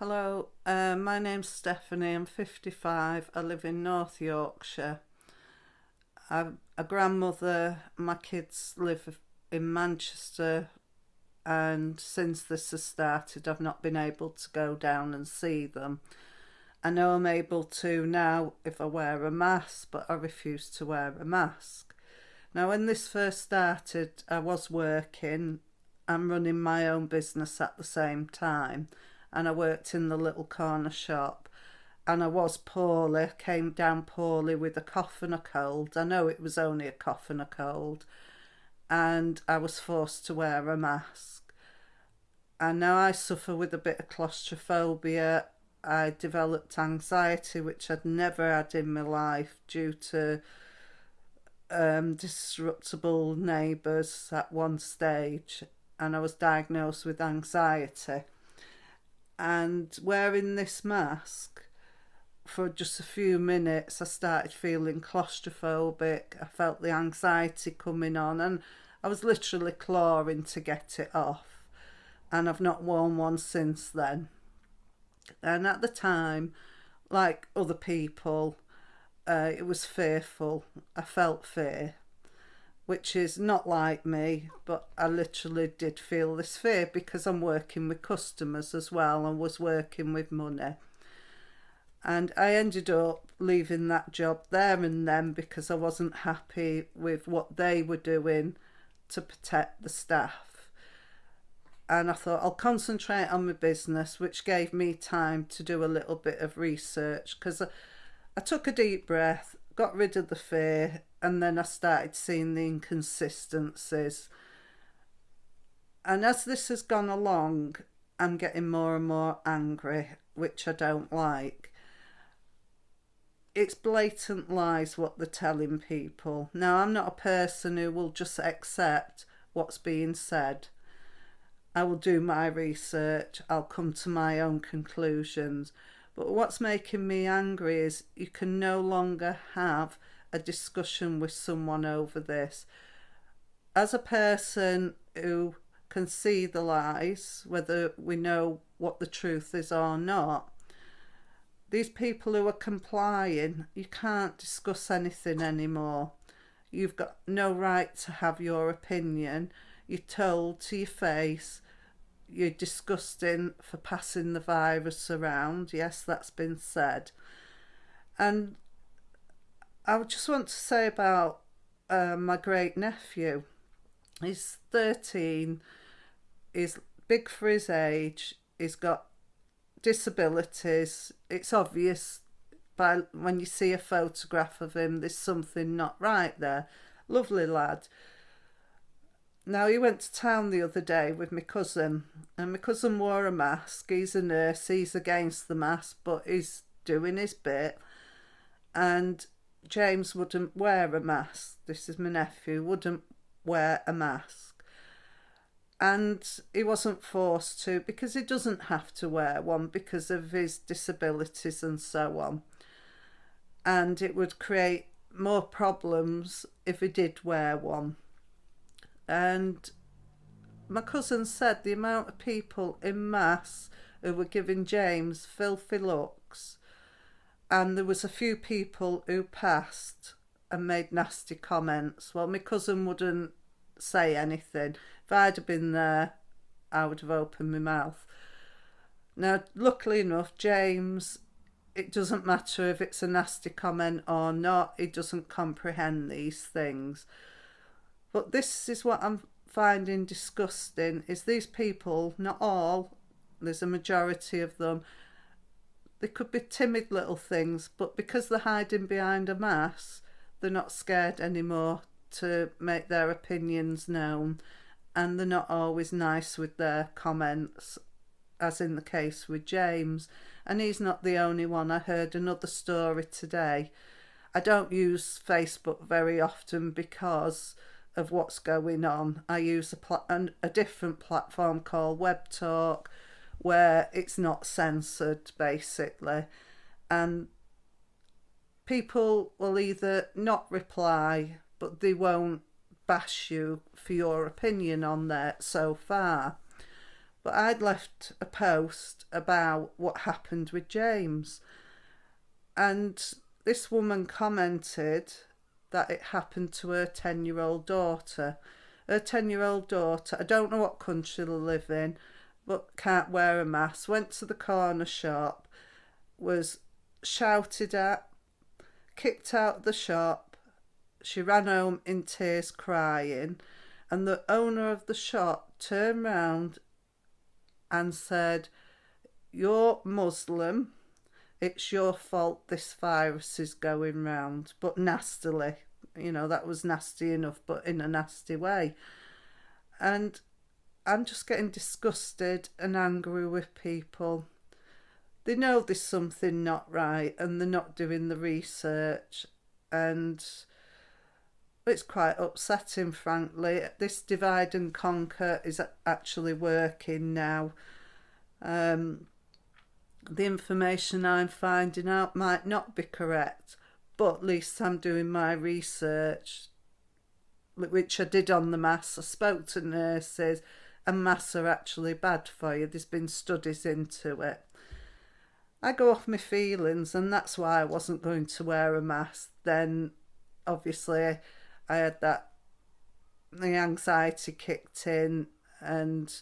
Hello, uh, my name's Stephanie. I'm 55. I live in North Yorkshire. I'm a grandmother. My kids live in Manchester, and since this has started, I've not been able to go down and see them. I know I'm able to now if I wear a mask, but I refuse to wear a mask. Now, when this first started, I was working and running my own business at the same time and I worked in the little corner shop and I was poorly, came down poorly with a cough and a cold. I know it was only a cough and a cold and I was forced to wear a mask. And now I suffer with a bit of claustrophobia. I developed anxiety, which I'd never had in my life due to um, disruptible neighbours at one stage, and I was diagnosed with anxiety and wearing this mask for just a few minutes I started feeling claustrophobic. I felt the anxiety coming on and I was literally clawing to get it off. And I've not worn one since then. And at the time like other people uh, it was fearful. I felt fear which is not like me, but I literally did feel this fear because I'm working with customers as well and was working with money. And I ended up leaving that job there and then because I wasn't happy with what they were doing to protect the staff. And I thought I'll concentrate on my business, which gave me time to do a little bit of research because I, I took a deep breath, got rid of the fear, and then I started seeing the inconsistencies. And as this has gone along, I'm getting more and more angry, which I don't like. It's blatant lies what they're telling people. Now, I'm not a person who will just accept what's being said. I will do my research, I'll come to my own conclusions. But what's making me angry is you can no longer have a discussion with someone over this. As a person who can see the lies, whether we know what the truth is or not, these people who are complying, you can't discuss anything anymore. You've got no right to have your opinion. You're told to your face you're disgusting for passing the virus around. Yes, that's been said. And I just want to say about uh, my great nephew. He's 13, he's big for his age, he's got disabilities. It's obvious by when you see a photograph of him, there's something not right there. Lovely lad. Now, he went to town the other day with my cousin, and my cousin wore a mask. He's a nurse, he's against the mask, but he's doing his bit. And James wouldn't wear a mask. This is my nephew, wouldn't wear a mask. And he wasn't forced to because he doesn't have to wear one because of his disabilities and so on. And it would create more problems if he did wear one. And my cousin said the amount of people in mass who were giving James filthy looks and there was a few people who passed and made nasty comments. Well, my cousin wouldn't say anything. If I'd have been there, I would have opened my mouth. Now, luckily enough, James, it doesn't matter if it's a nasty comment or not, he doesn't comprehend these things. But this is what I'm finding disgusting, is these people, not all, there's a majority of them, they could be timid little things, but because they're hiding behind a mask, they're not scared anymore to make their opinions known and they're not always nice with their comments as in the case with James. And he's not the only one. I heard another story today. I don't use Facebook very often because of what's going on. I use a, a different platform called Web Talk where it's not censored basically. And people will either not reply but they won't bash you for your opinion on there so far. But I'd left a post about what happened with James. And this woman commented that it happened to her 10 year old daughter. Her 10 year old daughter, I don't know what country they live in, but can't wear a mask, went to the corner shop, was shouted at, kicked out the shop. She ran home in tears crying, and the owner of the shop turned round and said, You're Muslim, it's your fault this virus is going round, but nastily. You know, that was nasty enough, but in a nasty way. And I'm just getting disgusted and angry with people. They know there's something not right and they're not doing the research. And it's quite upsetting, frankly. This divide and conquer is actually working now. Um, the information I'm finding out might not be correct, but at least I'm doing my research, which I did on the mass. I spoke to nurses, and masks are actually bad for you. There's been studies into it. I go off my feelings, and that's why I wasn't going to wear a mask. Then, obviously, I had that the anxiety kicked in, and